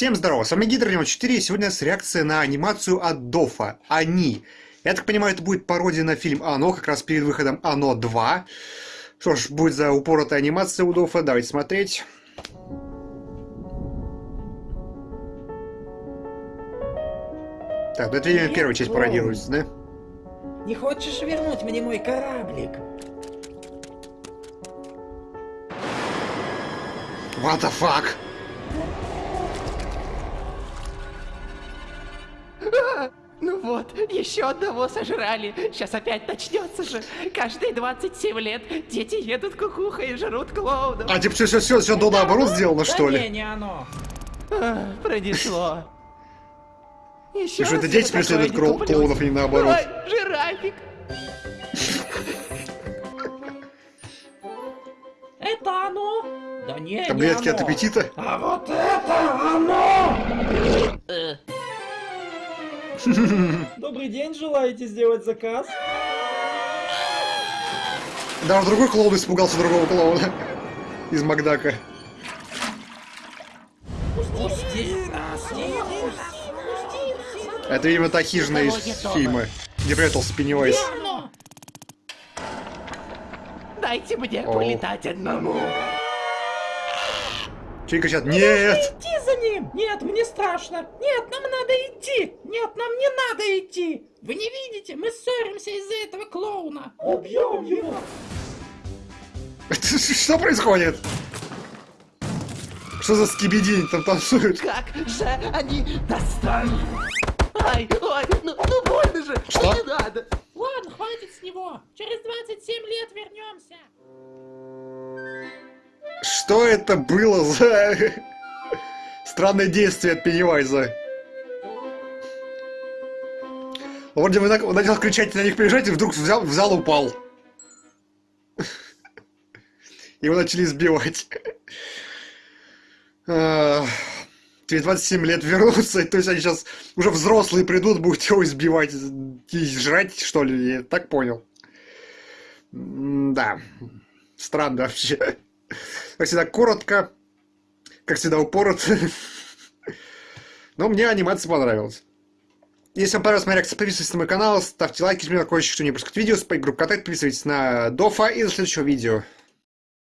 Всем здорово, с вами Гидр 4, и сегодня у нас реакция на анимацию от Дофа, Они. Я так понимаю, это будет пародия на фильм Оно, как раз перед выходом Оно 2. Что ж, будет за упоротая анимация у Дофа, давайте смотреть. Так, ну это, видимо, первая часть пародируется, да? Не хочешь вернуть мне мой кораблик? What the fuck? Вот, еще одного сожрали. Сейчас опять начнется же. Каждые 27 лет дети едут кукуха и жрут клоунов. А типа все, все, все, все до наоборот сделано, что да ли? не, не оно. А, пронесло. Еще И что это дети преследуют клоунов, а не наоборот? Ой, жирафик. Это оно? Да не, Таблетки не от оно. аппетита? А вот это оно! Добрый день, желаете сделать заказ? Даже другой клоун испугался другого клоуна. Из Макдака. Пусти нас, Это, видимо, та хижина из фильма, где прятался Пеннивайз. Дайте мне полетать одному. Чей кричат «Нет!» Иди за ним! Нет, мне страшно! Нет, нам надо идти! Нет, нам не надо идти! Вы не видите, мы ссоримся из-за этого клоуна! Убьем его! Что происходит? Что за скибидень там танцуют? Как же они достали? Ай, ой, ну, ну больно же. Что? Не надо. Ладно, хватит с него! Через 27 лет вернемся! Что это было за странное действие от Пеннивайза? Вроде бы начал кричать на них приезжать и вдруг взял, взял и упал. Его начали избивать. А, Через 27 лет вернуться, то есть они сейчас уже взрослые придут, будут его избивать и жрать, что ли, я так понял. Да, странно вообще. Как всегда, коротко, как всегда, упорот. Но мне анимация понравилась. Если вам понравилась моя реакция, подписывайтесь на мой канал, ставьте лайки, жмите на колокольчик, чтобы не пропускать видео, спать группу контакт, подписывайтесь на Дофа и до следующего видео.